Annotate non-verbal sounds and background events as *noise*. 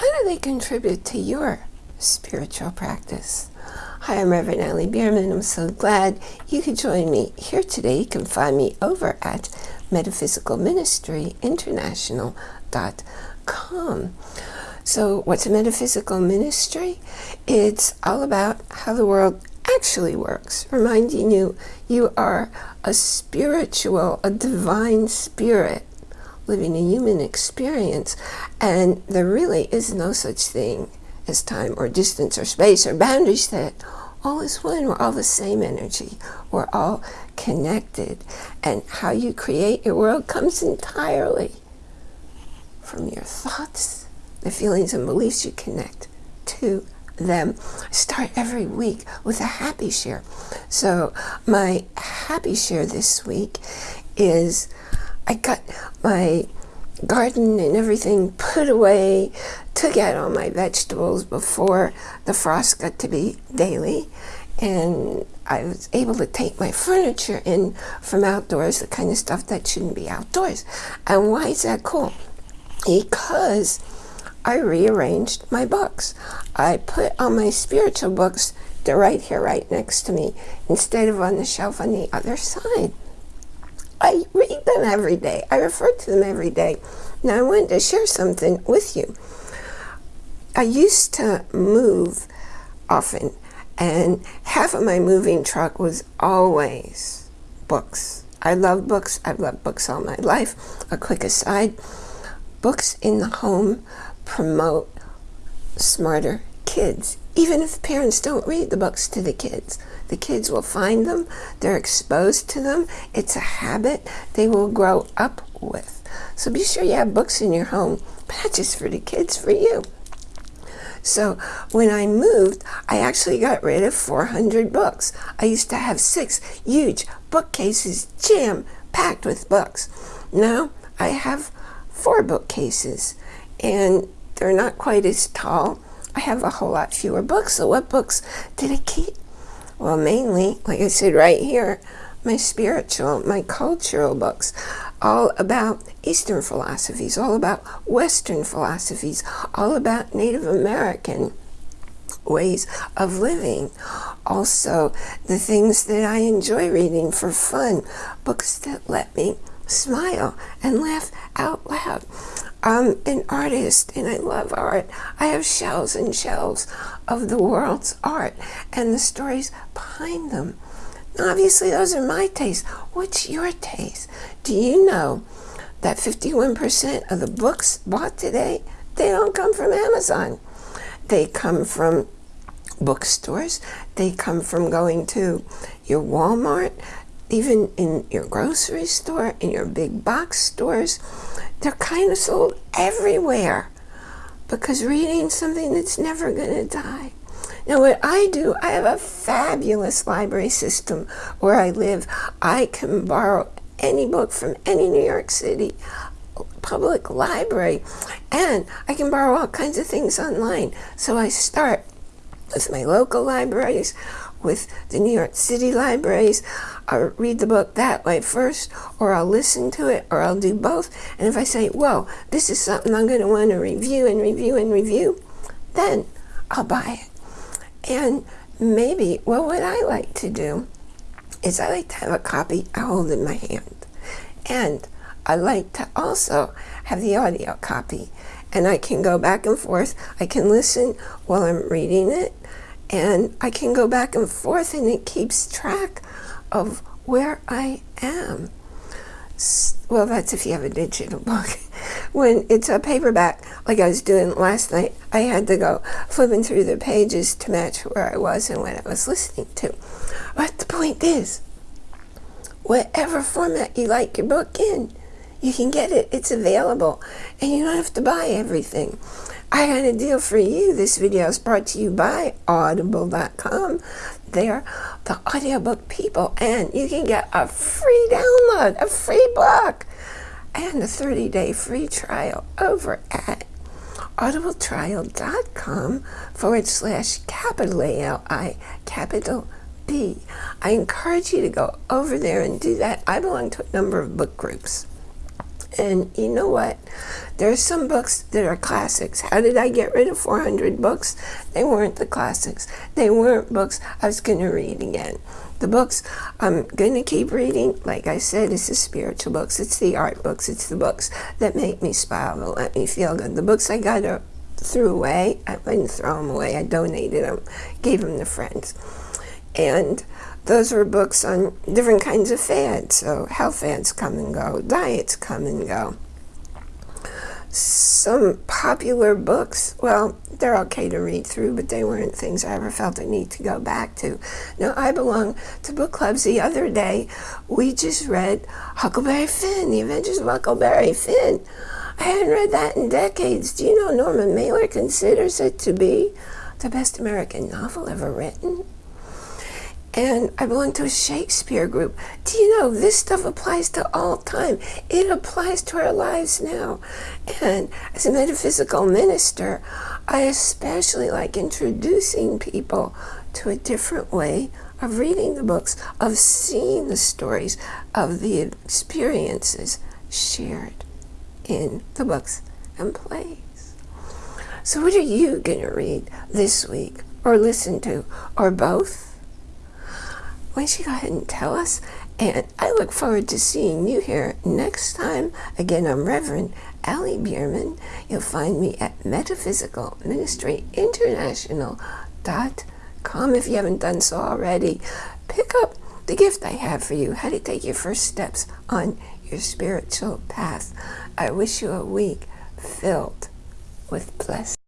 how do they contribute to your spiritual practice? Hi, I'm Reverend Ali Bierman. I'm so glad you could join me here today. You can find me over at metaphysicalministryinternational.com. So what's a metaphysical ministry? It's all about how the world actually works, reminding you you are a spiritual, a divine spirit living a human experience, and there really is no such thing as time or distance or space or boundaries that all is one. We're all the same energy. We're all connected. And how you create your world comes entirely from your thoughts, the feelings and beliefs you connect to them. Start every week with a happy share. So my happy share this week is I got my garden and everything put away, took out all my vegetables before the frost got to be daily. And I was able to take my furniture in from outdoors, the kind of stuff that shouldn't be outdoors. And why is that cool? Because I rearranged my books. I put all my spiritual books, they're right here, right next to me, instead of on the shelf on the other side. I read them every day. I refer to them every day. Now I wanted to share something with you. I used to move often, and half of my moving truck was always books. I love books. I've loved books all my life. A quick aside, books in the home promote smarter kids. Even if parents don't read the books to the kids, the kids will find them, they're exposed to them, it's a habit they will grow up with. So be sure you have books in your home, but not just for the kids, for you. So when I moved, I actually got rid of 400 books. I used to have six huge bookcases jam packed with books. Now I have four bookcases and they're not quite as tall. I have a whole lot fewer books. So what books did I keep? Well, mainly, like I said right here, my spiritual, my cultural books, all about Eastern philosophies, all about Western philosophies, all about Native American ways of living. Also, the things that I enjoy reading for fun, books that let me smile and laugh out loud. I'm an artist and I love art. I have shelves and shelves of the world's art and the stories behind them. Now, obviously, those are my tastes. What's your taste? Do you know that 51% of the books bought today, they don't come from Amazon. They come from bookstores. They come from going to your Walmart, even in your grocery store, in your big box stores. They're kind of sold everywhere because reading something that's never going to die. Now what I do, I have a fabulous library system where I live. I can borrow any book from any New York City public library and I can borrow all kinds of things online. So I start with my local libraries, with the New York City libraries. I'll read the book that way first, or I'll listen to it, or I'll do both. And if I say, whoa, this is something I'm going to want to review and review and review, then I'll buy it. And maybe, well, what I like to do is I like to have a copy I hold in my hand. And I like to also have the audio copy. And I can go back and forth. I can listen while I'm reading it and I can go back and forth and it keeps track of where I am. Well, that's if you have a digital book. *laughs* when it's a paperback, like I was doing last night, I had to go flipping through the pages to match where I was and what I was listening to. But the point is, whatever format you like your book in, you can get it. It's available. And you don't have to buy everything. I got a deal for you. This video is brought to you by audible.com. They're the audiobook people, and you can get a free download, a free book, and a 30-day free trial over at audibletrial.com forward slash capital A-L-I, capital B. I encourage you to go over there and do that. I belong to a number of book groups. And you know what? There are some books that are classics. How did I get rid of 400 books? They weren't the classics. They weren't books I was going to read again. The books I'm going to keep reading, like I said, it's the spiritual books. It's the art books. It's the books that make me smile, that let me feel good. The books I got threw away, I didn't throw them away. I donated them, gave them to friends. And those were books on different kinds of fads. So health fads come and go, diets come and go. Some popular books, well, they're okay to read through, but they weren't things I ever felt a need to go back to. Now, I belong to book clubs. The other day, we just read Huckleberry Finn, The Adventures of Huckleberry Finn. I hadn't read that in decades. Do you know Norman Mailer considers it to be the best American novel ever written? And I belong to a Shakespeare group. Do you know this stuff applies to all time? It applies to our lives now. And as a metaphysical minister, I especially like introducing people to a different way of reading the books, of seeing the stories, of the experiences shared in the books and plays. So what are you going to read this week or listen to or both? Why don't you go ahead and tell us? And I look forward to seeing you here next time. Again, I'm Reverend Ali Bierman. You'll find me at metaphysicalministryinternational.com if you haven't done so already. Pick up the gift I have for you, how to take your first steps on your spiritual path. I wish you a week filled with blessings.